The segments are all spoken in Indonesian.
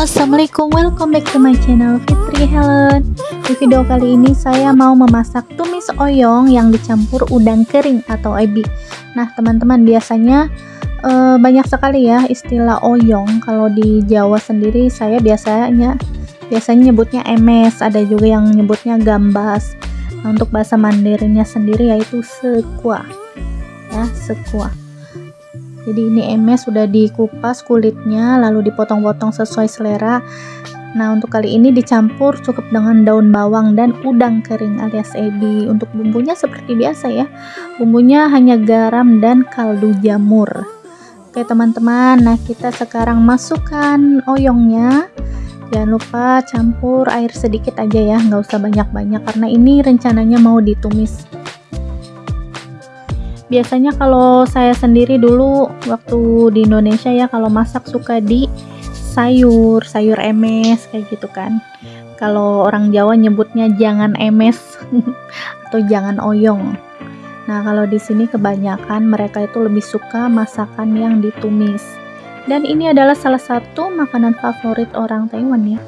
Assalamualaikum welcome back to my channel Fitri Helen. Di video kali ini saya mau memasak tumis oyong yang dicampur udang kering atau ebi Nah teman-teman biasanya e, banyak sekali ya istilah oyong. Kalau di Jawa sendiri saya biasanya biasanya nyebutnya emes. Ada juga yang nyebutnya gambas. Nah, Untuk bahasa mandirinya sendiri yaitu sekua Ya sekua jadi ini emes sudah dikupas kulitnya lalu dipotong-potong sesuai selera. Nah untuk kali ini dicampur cukup dengan daun bawang dan udang kering alias ebi. Untuk bumbunya seperti biasa ya. Bumbunya hanya garam dan kaldu jamur. Oke teman-teman. Nah kita sekarang masukkan oyongnya. Jangan lupa campur air sedikit aja ya. Nggak usah banyak-banyak karena ini rencananya mau ditumis biasanya kalau saya sendiri dulu waktu di Indonesia ya kalau masak suka di sayur sayur emes kayak gitu kan. Kalau orang Jawa nyebutnya jangan emes atau jangan oyong. Nah kalau di sini kebanyakan mereka itu lebih suka masakan yang ditumis. Dan ini adalah salah satu makanan favorit orang Taiwan ya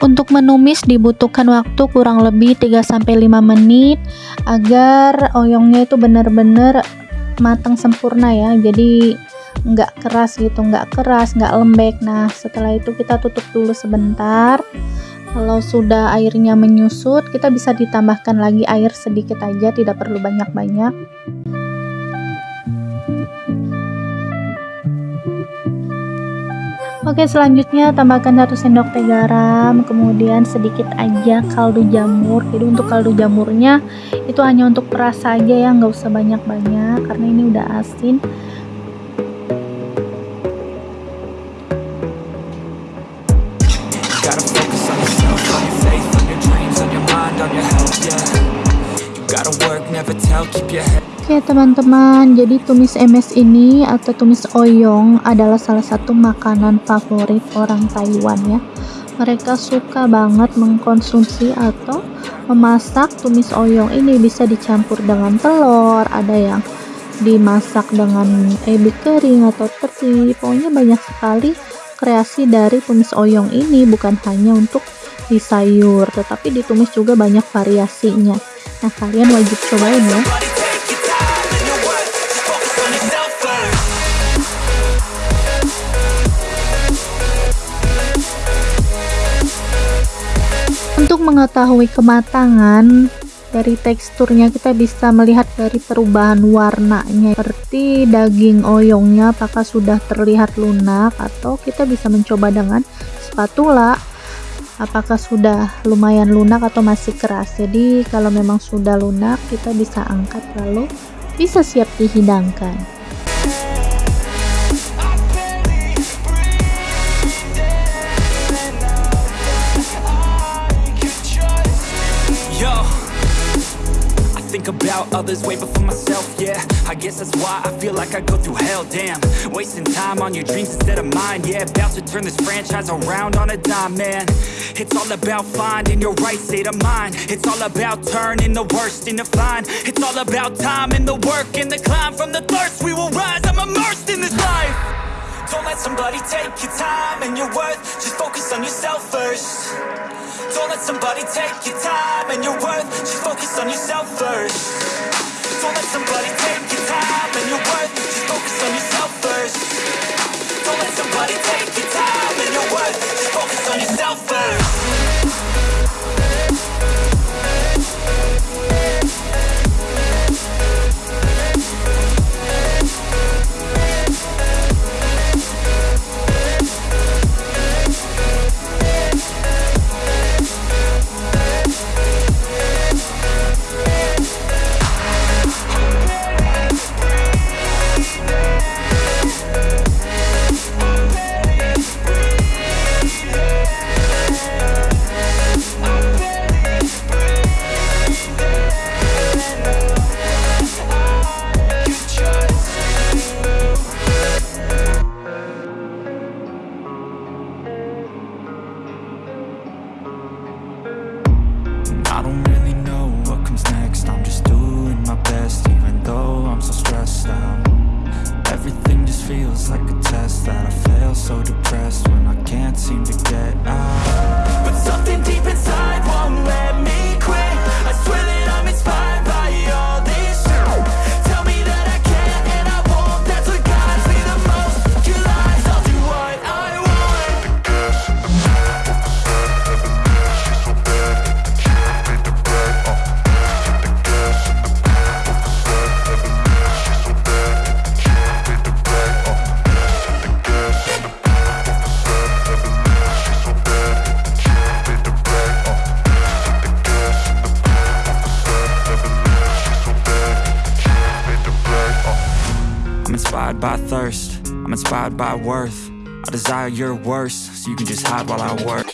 Untuk menumis dibutuhkan waktu kurang lebih 3-5 menit agar oyongnya itu benar-benar matang sempurna ya. Jadi nggak keras gitu nggak keras nggak lembek. Nah setelah itu kita tutup dulu sebentar. Kalau sudah airnya menyusut kita bisa ditambahkan lagi air sedikit aja tidak perlu banyak-banyak Oke selanjutnya tambahkan satu sendok teh garam kemudian sedikit aja kaldu jamur. Jadi untuk kaldu jamurnya itu hanya untuk perasa aja ya nggak usah banyak-banyak karena ini udah asin Oke teman-teman, jadi tumis emes ini atau tumis oyong adalah salah satu makanan favorit orang Taiwan ya. Mereka suka banget mengkonsumsi atau memasak tumis oyong ini bisa dicampur dengan telur, ada yang dimasak dengan ebi kering atau teri. Pokoknya banyak sekali kreasi dari tumis oyong ini bukan hanya untuk di sayur, tetapi ditumis juga banyak variasinya. Nah, kalian wajib cobain ya. Untuk mengetahui kematangan dari teksturnya kita bisa melihat dari perubahan warnanya. Seperti daging oyongnya apakah sudah terlihat lunak atau kita bisa mencoba dengan spatula apakah sudah lumayan lunak atau masih keras. Jadi kalau memang sudah lunak kita bisa angkat lalu bisa siap dihidangkan about others way before myself, yeah. I guess that's why I feel like I go through hell, damn. Wasting time on your dreams instead of mine, yeah. About to turn this franchise around on a dime, man. It's all about finding your right state of mind. It's all about turning the worst into fine. It's all about time and the work and the climb. From the thirst we will rise, I'm immersed in this life. Don't let somebody take your time and your worth. Just focus on yourself first let somebody take your time and your worth. Just focus on yourself first. Don't let somebody take your time and your worth. Just focus on yourself first. Don't let somebody take your time and your worth. Just focus on yourself first like a test that I fail So depressed when I can't seem to get out I'm inspired by thirst, I'm inspired by worth. I desire your worst, so you can just hide while I work